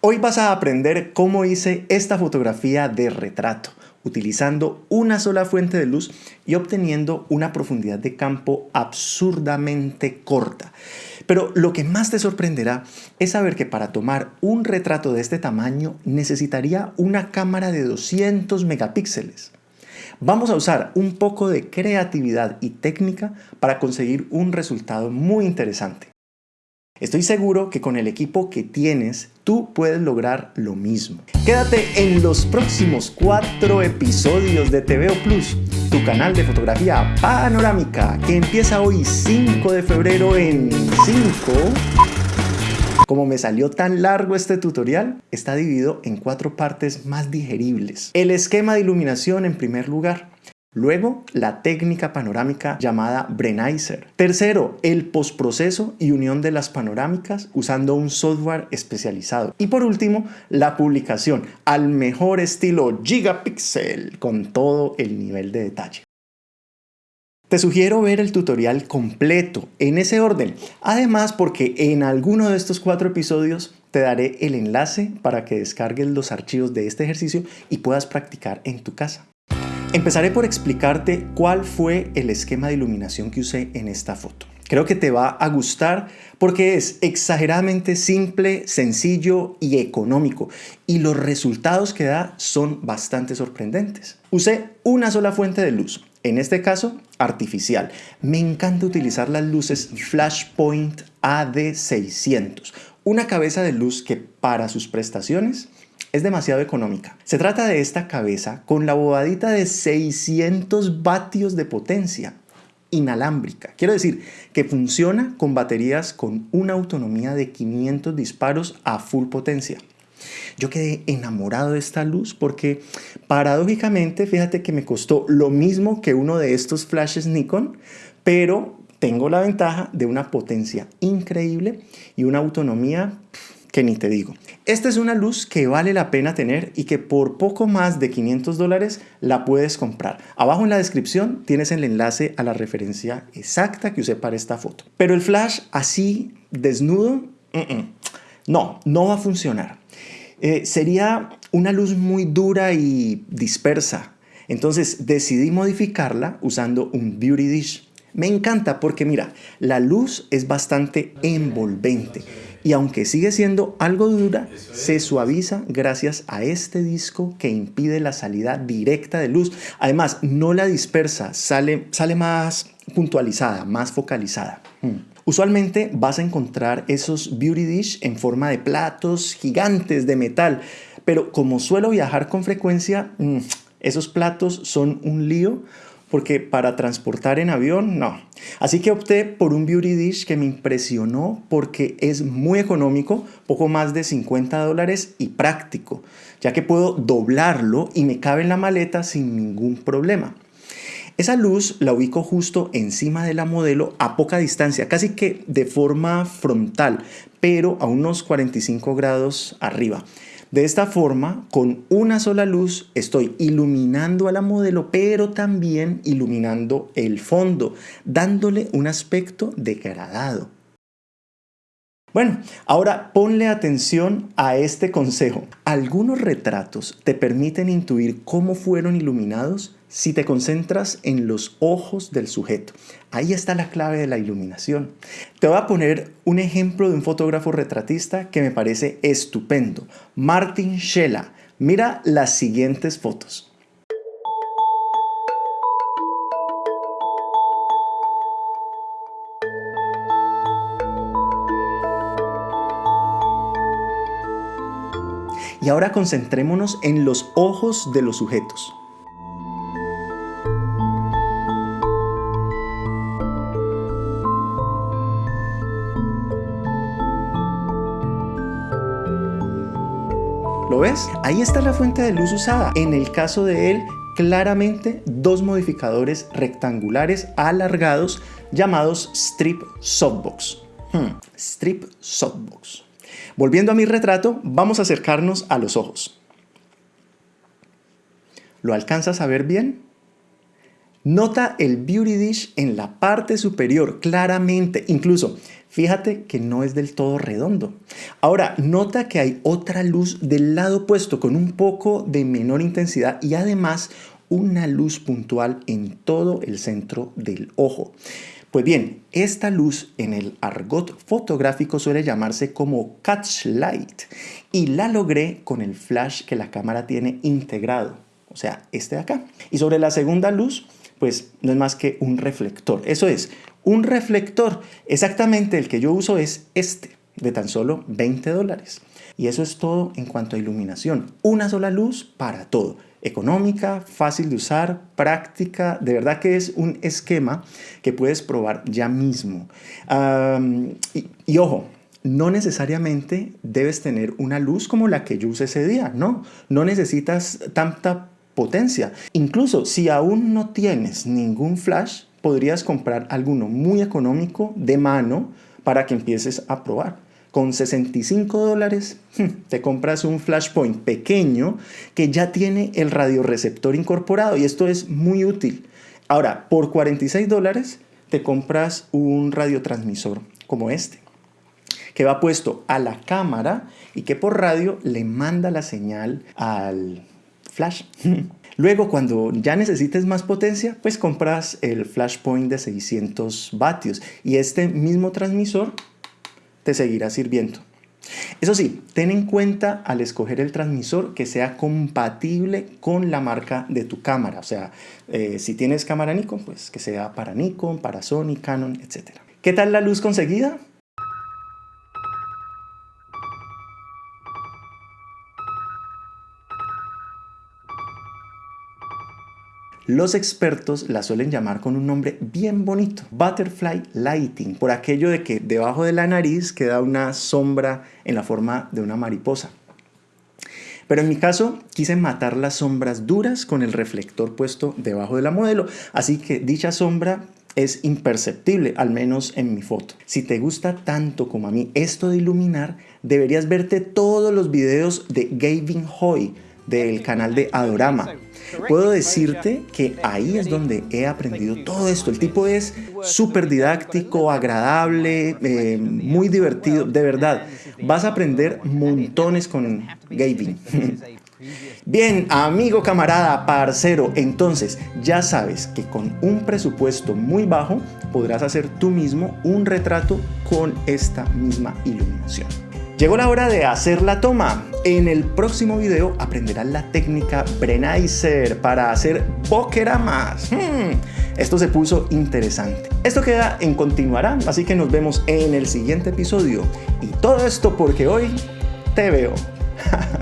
Hoy vas a aprender cómo hice esta fotografía de retrato utilizando una sola fuente de luz y obteniendo una profundidad de campo absurdamente corta. Pero lo que más te sorprenderá es saber que para tomar un retrato de este tamaño necesitaría una cámara de 200 megapíxeles. Vamos a usar un poco de creatividad y técnica para conseguir un resultado muy interesante. Estoy seguro que con el equipo que tienes, tú puedes lograr lo mismo. Quédate en los próximos cuatro episodios de TVO Plus, tu canal de fotografía panorámica, que empieza hoy 5 de febrero en 5... Como me salió tan largo este tutorial, está dividido en cuatro partes más digeribles. El esquema de iluminación en primer lugar, Luego, la técnica panorámica llamada Brenizer. Tercero, el postproceso y unión de las panorámicas usando un software especializado. Y por último, la publicación al mejor estilo Gigapixel con todo el nivel de detalle. Te sugiero ver el tutorial completo en ese orden, además porque en alguno de estos cuatro episodios te daré el enlace para que descargues los archivos de este ejercicio y puedas practicar en tu casa. Empezaré por explicarte cuál fue el esquema de iluminación que usé en esta foto. Creo que te va a gustar porque es exageradamente simple, sencillo y económico y los resultados que da son bastante sorprendentes. Usé una sola fuente de luz, en este caso artificial. Me encanta utilizar las luces Flashpoint AD600, una cabeza de luz que para sus prestaciones es demasiado económica. Se trata de esta cabeza con la bobadita de 600 vatios de potencia inalámbrica. Quiero decir que funciona con baterías con una autonomía de 500 disparos a full potencia. Yo quedé enamorado de esta luz porque paradójicamente, fíjate que me costó lo mismo que uno de estos flashes Nikon, pero tengo la ventaja de una potencia increíble y una autonomía que ni te digo. Esta es una luz que vale la pena tener y que por poco más de 500 dólares la puedes comprar. Abajo en la descripción tienes el enlace a la referencia exacta que usé para esta foto. Pero el flash así, desnudo, no, no va a funcionar. Eh, sería una luz muy dura y dispersa. Entonces decidí modificarla usando un Beauty Dish. Me encanta porque mira, la luz es bastante envolvente y aunque sigue siendo algo dura, se suaviza gracias a este disco que impide la salida directa de luz. Además, no la dispersa, sale, sale más puntualizada, más focalizada. Hmm. Usualmente vas a encontrar esos beauty dish en forma de platos gigantes de metal, pero como suelo viajar con frecuencia, hmm, esos platos son un lío porque para transportar en avión, no. Así que opté por un Beauty Dish que me impresionó porque es muy económico, poco más de 50 dólares y práctico, ya que puedo doblarlo y me cabe en la maleta sin ningún problema. Esa luz la ubico justo encima de la modelo a poca distancia, casi que de forma frontal, pero a unos 45 grados arriba. De esta forma, con una sola luz estoy iluminando a la modelo, pero también iluminando el fondo, dándole un aspecto degradado. Bueno, ahora ponle atención a este consejo. Algunos retratos te permiten intuir cómo fueron iluminados si te concentras en los ojos del sujeto. Ahí está la clave de la iluminación. Te voy a poner un ejemplo de un fotógrafo retratista que me parece estupendo. Martin Schella. Mira las siguientes fotos. Y ahora concentrémonos en los ojos de los sujetos. ¿Lo ves? Ahí está la fuente de luz usada. En el caso de él, claramente dos modificadores rectangulares alargados llamados Strip Softbox. Hmm, strip Softbox. Volviendo a mi retrato, vamos a acercarnos a los ojos. ¿Lo alcanzas a ver bien? Nota el Beauty Dish en la parte superior, claramente. Incluso Fíjate que no es del todo redondo. Ahora, nota que hay otra luz del lado opuesto con un poco de menor intensidad y además una luz puntual en todo el centro del ojo. Pues bien, esta luz en el argot fotográfico suele llamarse como catch light y la logré con el flash que la cámara tiene integrado, o sea, este de acá. Y sobre la segunda luz, pues no es más que un reflector. Eso es, un reflector, exactamente el que yo uso es este, de tan solo 20 dólares. Y eso es todo en cuanto a iluminación. Una sola luz para todo. Económica, fácil de usar, práctica. De verdad que es un esquema que puedes probar ya mismo. y, ojo, no necesariamente debes tener una luz como la que yo usé ese día, no. No necesitas tanta potencia. Incluso si aún no tienes ningún flash, podrías comprar alguno muy económico de mano para que empieces a probar con 65 dólares hmm, te compras un flashpoint pequeño que ya tiene el radioreceptor incorporado y esto es muy útil. Ahora, por 46 dólares te compras un radiotransmisor como este que va puesto a la cámara y que por radio le manda la señal al flash. Luego, cuando ya necesites más potencia, pues compras el flashpoint de 600 vatios y este mismo transmisor te seguirá sirviendo. Eso sí, ten en cuenta al escoger el transmisor que sea compatible con la marca de tu cámara. O sea, eh, si tienes cámara Nikon, pues que sea para Nikon, para Sony, Canon, etc. ¿Qué tal la luz conseguida? Los expertos la suelen llamar con un nombre bien bonito, Butterfly Lighting, por aquello de que debajo de la nariz queda una sombra en la forma de una mariposa. Pero en mi caso quise matar las sombras duras con el reflector puesto debajo de la modelo, así que dicha sombra es imperceptible, al menos en mi foto. Si te gusta tanto como a mí esto de iluminar, deberías verte todos los videos de Gavin Hoy del canal de Adorama. Puedo decirte que ahí es donde he aprendido todo esto. El tipo es súper didáctico, agradable, eh, muy divertido, de verdad. Vas a aprender montones con Gavin. Bien, amigo, camarada, parcero, entonces ya sabes que con un presupuesto muy bajo podrás hacer tú mismo un retrato con esta misma iluminación. Llegó la hora de hacer la toma. En el próximo video aprenderás la técnica Brenizer para hacer bokeramas. Hmm, esto se puso interesante. Esto queda en continuará, así que nos vemos en el siguiente episodio. Y todo esto porque hoy te veo.